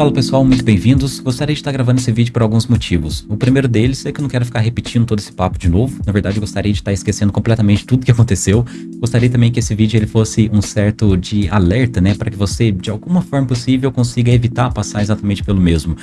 Fala pessoal, muito bem-vindos. Gostaria de estar gravando esse vídeo por alguns motivos. O primeiro deles é que eu não quero ficar repetindo todo esse papo de novo. Na verdade, eu gostaria de estar esquecendo completamente tudo que aconteceu. Gostaria também que esse vídeo ele fosse um certo de alerta, né, para que você, de alguma forma possível, consiga evitar passar exatamente pelo mesmo.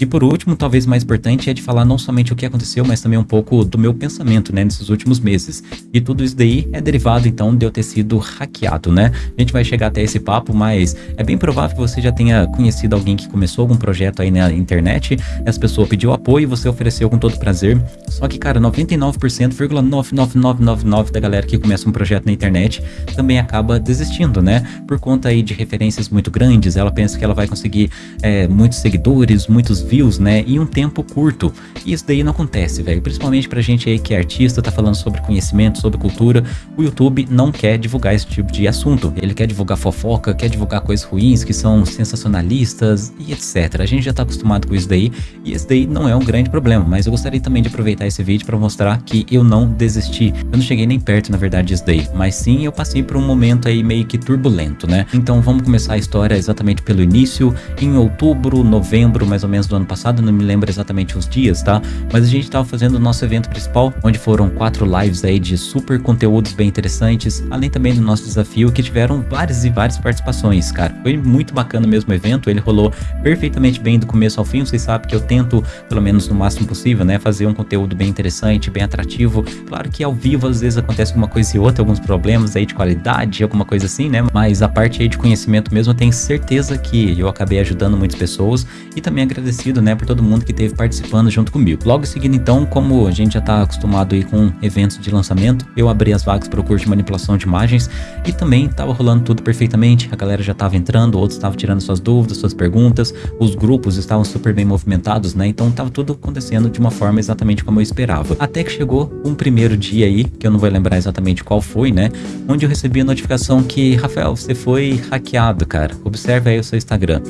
E por último, talvez mais importante, é de falar não somente o que aconteceu, mas também um pouco do meu pensamento, né, nesses últimos meses. E tudo isso daí é derivado, então, de eu ter sido hackeado, né? A gente vai chegar até esse papo, mas é bem provável que você já tenha conhecido alguém que começou algum projeto aí na internet, essa pessoa pediu apoio e você ofereceu com todo prazer. Só que, cara, 99,99999 da galera que começa um projeto na internet também acaba desistindo, né? Por conta aí de referências muito grandes, ela pensa que ela vai conseguir é, muitos seguidores, muitos views, né, em um tempo curto. E isso daí não acontece, velho. Principalmente pra gente aí que é artista, tá falando sobre conhecimento, sobre cultura, o YouTube não quer divulgar esse tipo de assunto. Ele quer divulgar fofoca, quer divulgar coisas ruins que são sensacionalistas e etc. A gente já tá acostumado com isso daí e esse daí não é um grande problema, mas eu gostaria também de aproveitar esse vídeo para mostrar que eu não desisti. Eu não cheguei nem perto, na verdade, disso daí, mas sim eu passei por um momento aí meio que turbulento, né? Então vamos começar a história exatamente pelo início, em outubro, novembro, mais ou menos do ano passado, não me lembro exatamente os dias, tá? Mas a gente tava fazendo o nosso evento principal, onde foram quatro lives aí de super conteúdos bem interessantes, além também do nosso desafio, que tiveram várias e várias participações, cara. Foi muito bacana mesmo o evento, ele rolou perfeitamente bem do começo ao fim, vocês sabem que eu tento, pelo menos no máximo possível, né, fazer um conteúdo bem interessante, bem atrativo. Claro que ao vivo às vezes acontece alguma coisa e outra, alguns problemas aí de qualidade, alguma coisa assim, né? Mas a parte aí de conhecimento mesmo, eu tenho certeza que eu acabei ajudando muitas pessoas e também agradecer né, por todo mundo que esteve participando junto comigo. Logo em seguida, então, como a gente já está acostumado aí com eventos de lançamento, eu abri as vagas para o curso de manipulação de imagens e também estava rolando tudo perfeitamente. A galera já estava entrando, outros estavam tirando suas dúvidas, suas perguntas, os grupos estavam super bem movimentados, né? Então estava tudo acontecendo de uma forma exatamente como eu esperava. Até que chegou um primeiro dia aí, que eu não vou lembrar exatamente qual foi, né? Onde eu recebi a notificação que, Rafael, você foi hackeado, cara. Observe aí o seu Instagram.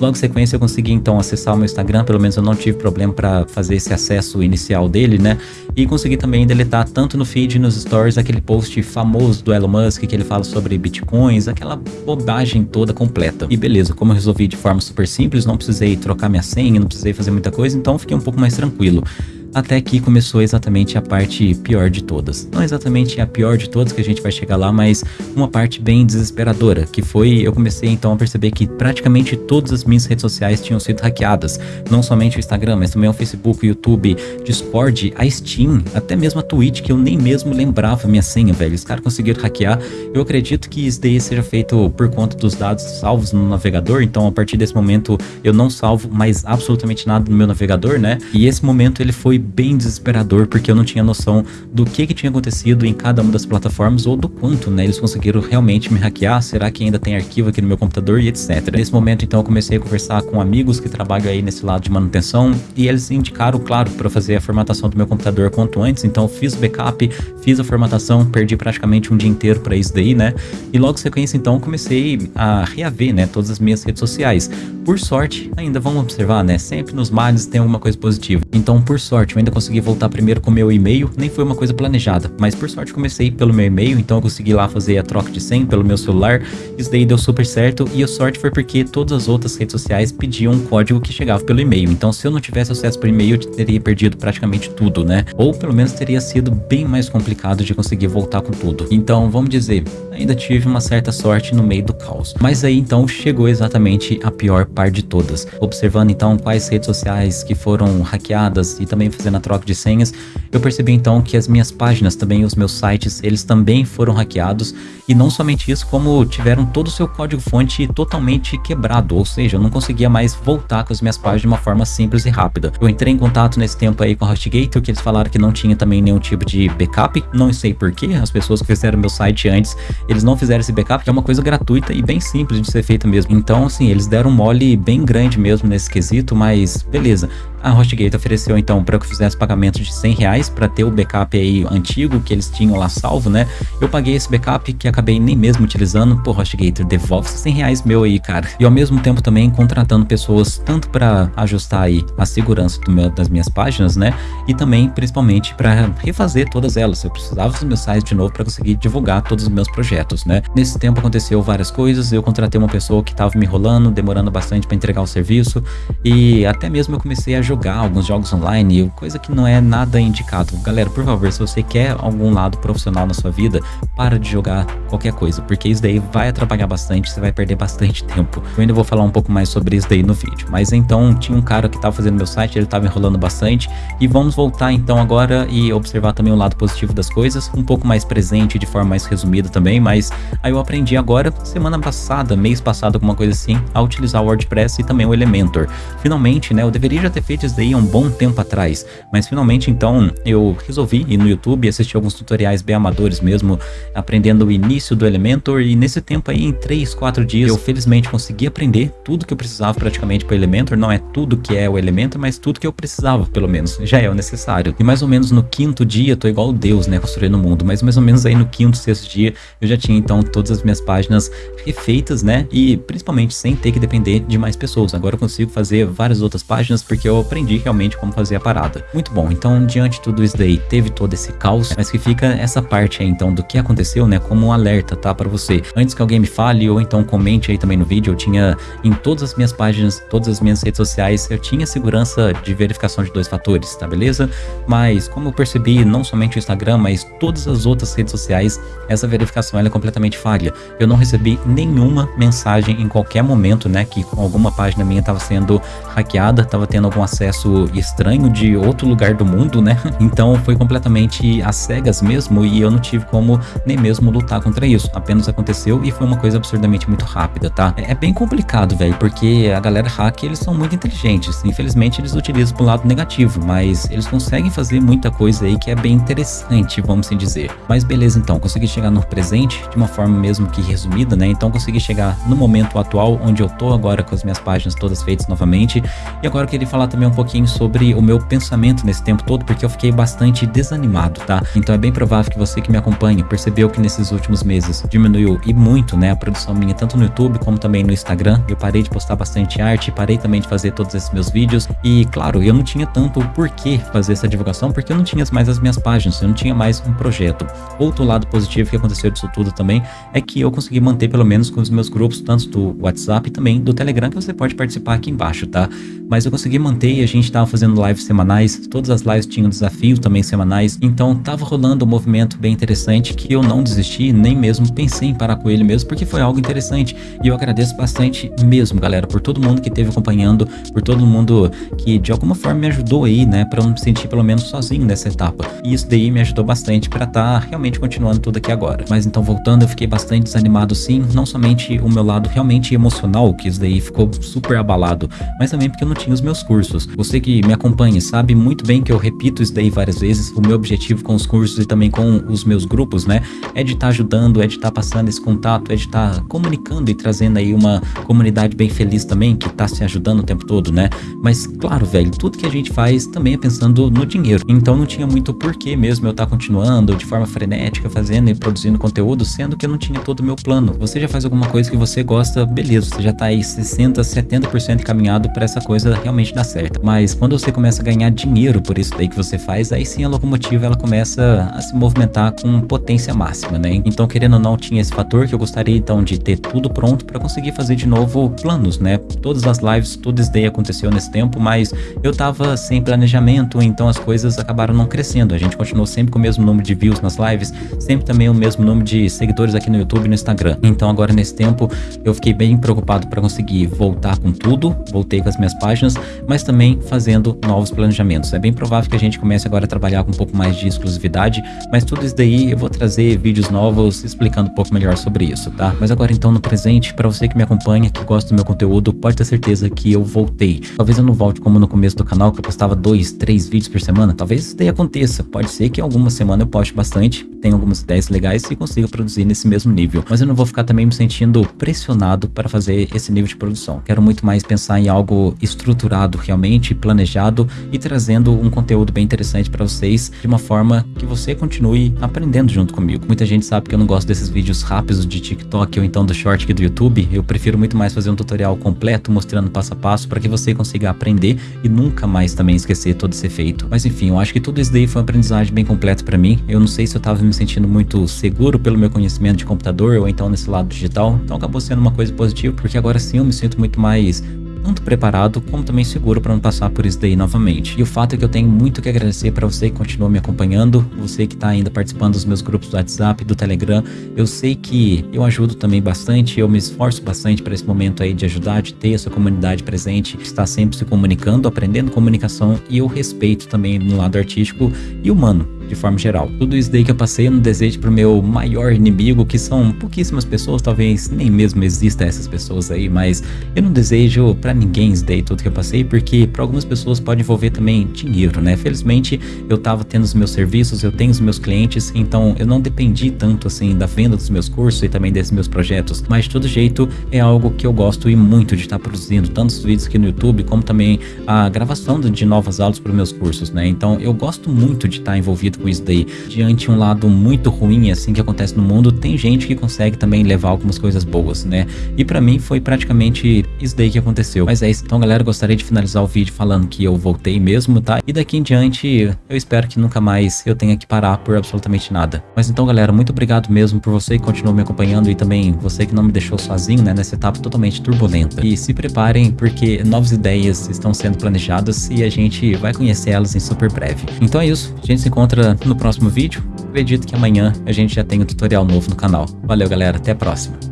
Logo em sequência eu consegui então acessar o meu Instagram, pelo menos eu não tive problema para fazer esse acesso inicial dele, né? E consegui também deletar tanto no feed e nos stories aquele post famoso do Elon Musk que ele fala sobre bitcoins, aquela bobagem toda completa. E beleza, como eu resolvi de forma super simples, não precisei trocar minha senha, não precisei fazer muita coisa, então fiquei um pouco mais tranquilo. Até que começou exatamente a parte pior de todas. Não exatamente a pior de todas que a gente vai chegar lá, mas uma parte bem desesperadora, que foi eu comecei então a perceber que praticamente todas as minhas redes sociais tinham sido hackeadas. Não somente o Instagram, mas também o Facebook, o YouTube, Discord, a Steam, até mesmo a Twitch, que eu nem mesmo lembrava minha senha, velho. Os caras conseguiram hackear. Eu acredito que isso daí seja feito por conta dos dados salvos no navegador, então a partir desse momento eu não salvo mais absolutamente nada no meu navegador, né? E esse momento ele foi bem desesperador, porque eu não tinha noção do que, que tinha acontecido em cada uma das plataformas ou do quanto, né, eles conseguiram realmente me hackear, será que ainda tem arquivo aqui no meu computador e etc. Nesse momento, então, eu comecei a conversar com amigos que trabalham aí nesse lado de manutenção e eles indicaram, claro, para fazer a formatação do meu computador quanto antes, então fiz o backup, fiz a formatação, perdi praticamente um dia inteiro para isso daí, né, e logo em sequência, então, comecei a reaver, né, todas as minhas redes sociais. Por sorte, ainda vamos observar, né, sempre nos males tem alguma coisa positiva. Então, por sorte, sorte, eu ainda consegui voltar primeiro com meu e-mail, nem foi uma coisa planejada, mas por sorte comecei pelo meu e-mail, então eu consegui lá fazer a troca de senha pelo meu celular, isso daí deu super certo, e a sorte foi porque todas as outras redes sociais pediam um código que chegava pelo e-mail, então se eu não tivesse acesso por e-mail, eu teria perdido praticamente tudo, né? Ou pelo menos teria sido bem mais complicado de conseguir voltar com tudo. Então, vamos dizer, ainda tive uma certa sorte no meio do caos. Mas aí então chegou exatamente a pior parte de todas. Observando então quais redes sociais que foram hackeadas e também fazendo a troca de senhas, eu percebi então que as minhas páginas, também os meus sites, eles também foram hackeados e não somente isso, como tiveram todo o seu código-fonte totalmente quebrado, ou seja, eu não conseguia mais voltar com as minhas páginas de uma forma simples e rápida. Eu entrei em contato nesse tempo aí com a HostGator, que eles falaram que não tinha também nenhum tipo de backup, não sei porquê, as pessoas que fizeram meu site antes, eles não fizeram esse backup, que é uma coisa gratuita e bem simples de ser feita mesmo. Então, assim, eles deram um mole bem grande mesmo nesse quesito, mas beleza. A HostGator ofereceu então para eu fizesse pagamento de 100 reais para ter o backup aí antigo que eles tinham lá salvo, né? Eu paguei esse backup que acabei nem mesmo utilizando. Pô, HostGator, devolve 100 reais meu aí, cara. E ao mesmo tempo também contratando pessoas tanto para ajustar aí a segurança meu, das minhas páginas, né? E também, principalmente, para refazer todas elas. Eu precisava dos meus sites de novo para conseguir divulgar todos os meus projetos, né? Nesse tempo aconteceu várias coisas. Eu contratei uma pessoa que estava me enrolando, demorando bastante para entregar o serviço e até mesmo eu comecei a jogar alguns jogos online, coisa que não é nada indicado. Galera, por favor, se você quer algum lado profissional na sua vida, para de jogar qualquer coisa, porque isso daí vai atrapalhar bastante, você vai perder bastante tempo. Eu ainda vou falar um pouco mais sobre isso daí no vídeo. Mas então, tinha um cara que estava fazendo meu site, ele estava enrolando bastante e vamos voltar então agora e observar também o lado positivo das coisas, um pouco mais presente, de forma mais resumida também, mas aí eu aprendi agora, semana passada, mês passado, alguma coisa assim, a utilizar o WordPress e também o Elementor. Finalmente, né, eu deveria já ter feito isso daí há um bom tempo atrás, mas finalmente então eu resolvi ir no YouTube e assistir alguns tutoriais bem amadores mesmo, aprendendo o início do Elementor e nesse tempo aí, em 3, 4 dias, eu felizmente consegui aprender tudo que eu precisava praticamente para Elementor, não é tudo que é o Elementor, mas tudo que eu precisava, pelo menos, já é o necessário. E mais ou menos no quinto dia, tô igual Deus, né, construindo o mundo, mas mais ou menos aí no quinto, sexto dia, eu já tinha então todas as minhas páginas refeitas, né, e principalmente sem ter que depender de mais pessoas. Agora eu consigo fazer várias outras páginas porque eu aprendi realmente como fazer a parada. Muito bom, então diante de tudo isso daí, teve todo esse caos, mas que fica essa parte aí então do que aconteceu, né, como um alerta, tá, para você. Antes que alguém me fale ou então comente aí também no vídeo, eu tinha em todas as minhas páginas, todas as minhas redes sociais, eu tinha segurança de verificação de dois fatores, tá beleza? Mas como eu percebi, não somente o Instagram, mas todas as outras redes sociais, essa verificação ela é completamente falha. Eu não recebi nenhuma mensagem em qualquer momento, né, que alguma página minha estava sendo hackeada, estava tendo algum acesso estranho de outro lugar do mundo, né? Então foi completamente às cegas mesmo e eu não tive como nem mesmo lutar contra isso. Apenas aconteceu e foi uma coisa absurdamente muito rápida, tá? É bem complicado, velho, porque a galera hack, eles são muito inteligentes. Infelizmente eles utilizam pro lado negativo, mas eles conseguem fazer muita coisa aí que é bem interessante, vamos assim dizer. Mas beleza então, consegui chegar no presente de uma forma mesmo que resumida, né? Então consegui chegar no momento atual onde eu tô agora com as minhas páginas todas feitas novamente. E agora eu queria falar também um pouquinho sobre o meu pensamento nesse tempo todo, porque eu fiquei bastante desanimado, tá? Então é bem provável que você que me acompanha percebeu que nesses últimos meses diminuiu e muito, né, a produção minha tanto no YouTube como também no Instagram. Eu parei de postar bastante arte, parei também de fazer todos esses meus vídeos e, claro, eu não tinha tanto por que fazer essa divulgação, porque eu não tinha mais as minhas páginas, eu não tinha mais um projeto. Outro lado positivo que aconteceu disso tudo também é que eu consegui manter pelo menos com os meus grupos, tanto do WhatsApp e também do Telegram, que você pode participar aqui embaixo, tá? Mas eu consegui manter e a gente tava fazendo lives semanais, todas as lives tinham desafios também semanais, então tava rolando um movimento bem interessante que eu não desisti, nem mesmo pensei em parar com ele mesmo, porque foi algo interessante. E eu agradeço bastante mesmo, galera, por todo mundo que esteve acompanhando, por todo mundo que de alguma forma me ajudou aí, né, para eu me sentir pelo menos sozinho nessa etapa. E isso daí me ajudou bastante para estar tá realmente continuando tudo aqui agora. Mas então voltando, eu fiquei bastante desanimado sim, não somente o meu lado realmente emocional, que isso daí ficou super abalado, mas também porque eu não tinha os meus cursos. Você que me acompanha sabe muito bem que eu repito isso daí várias vezes, o meu objetivo com os cursos e também com os meus grupos, né, é de estar tá ajudando, é de estar tá passando esse contato, é de estar tá comunicando e trazendo aí uma comunidade bem feliz também, que tá se ajudando o tempo todo, né? Mas claro, velho, tudo que a gente faz também é pensando no dinheiro. Então não tinha muito porquê mesmo eu estar tá continuando de forma frenética, fazendo e produzindo conteúdo, sendo que eu não tinha todo o meu plano. Você já faz alguma coisa que você gosta, beleza, você já tá aí 60, 70% encaminhado para essa coisa realmente dar certo. Mas quando você começa a ganhar dinheiro por isso daí que você faz, aí sim a locomotiva ela começa a se movimentar com potência máxima, né? Então, querendo ou não, tinha esse fator que eu gostaria então de ter tudo pronto para conseguir fazer de novo planos, né? Todas as lives, tudo isso daí aconteceu nesse tempo, mas eu tava sem planejamento, então as coisas acabaram não crescendo. A gente continuou sempre com o mesmo número de views nas lives, sempre também o mesmo número de seguidores aqui no YouTube e no Instagram. Então agora nesse tempo eu fiquei bem preocupado para conseguir voltar com tudo, voltei com as minhas páginas, mas também fazendo novos planejamentos. É bem provável que a gente comece agora a trabalhar com um pouco mais de exclusividade, mas tudo isso daí eu vou trazer vídeos novos explicando um pouco melhor sobre isso, tá? Mas agora então no presente, para você que me acompanha, que gosta do meu conteúdo, pode ter certeza que eu voltei. Talvez eu não volte como no começo do canal, que eu postava dois, três vídeos por semana, talvez isso daí aconteça. Pode ser que alguma semana eu poste bastante, tenha algumas ideias legais e consiga produzir nesse mesmo nível. Mas eu não vou ficar também me sentindo pressionado para fazer esse nível de produção. Quero muito mais pensar em algo estruturado realmente planejado e trazendo um conteúdo bem interessante para vocês de uma forma que você continue aprendendo junto comigo. Muita gente sabe que eu não gosto desses vídeos rápidos de TikTok ou então do short aqui do YouTube. Eu prefiro muito mais fazer um tutorial completo mostrando passo a passo para que você consiga aprender e nunca mais também esquecer todo esse efeito. Mas enfim, eu acho que tudo isso daí foi uma aprendizagem bem completa para mim. Eu não sei se eu tava me sentindo muito seguro pelo meu conhecimento de computador ou então nesse lado digital. Então acabou sendo uma coisa positiva, porque agora sim eu me sinto muito mais tanto preparado como também seguro para não passar por isso daí novamente. E o fato é que eu tenho muito que agradecer para você que continua me acompanhando, você que está ainda participando dos meus grupos do WhatsApp, do Telegram. Eu sei que eu ajudo também bastante, eu me esforço bastante para esse momento aí de ajudar, de ter essa comunidade presente, está sempre se comunicando, aprendendo comunicação e eu respeito também no lado artístico e humano de forma geral. Tudo isso daí que eu passei eu não desejo pro meu maior inimigo, que são pouquíssimas pessoas, talvez nem mesmo exista essas pessoas aí, mas eu não desejo para ninguém isso daí tudo que eu passei, porque para algumas pessoas pode envolver também dinheiro, né? Felizmente eu tava tendo os meus serviços, eu tenho os meus clientes, então eu não dependi tanto assim da venda dos meus cursos e também desses meus projetos, mas de todo jeito é algo que eu gosto e muito de estar tá produzindo, tanto os vídeos aqui no YouTube, como também a gravação de novas aulas para meus cursos, né? Então eu gosto muito de estar tá envolvido com isso daí. Diante um lado muito ruim, assim, que acontece no mundo, tem gente que consegue também levar algumas coisas boas, né? E para mim foi praticamente isso daí que aconteceu. Mas é isso. Então, galera, gostaria de finalizar o vídeo falando que eu voltei mesmo, tá? E daqui em diante, eu espero que nunca mais eu tenha que parar por absolutamente nada. Mas então, galera, muito obrigado mesmo por você que continuou me acompanhando e também você que não me deixou sozinho, né, nessa etapa totalmente turbulenta. E se preparem, porque novas ideias estão sendo planejadas e a gente vai conhecer elas em super breve. Então é isso. A gente se encontra no próximo vídeo. Acredito que amanhã a gente já tem um tutorial novo no canal. Valeu, galera. Até a próxima.